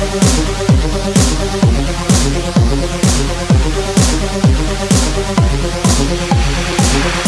We'll be right back.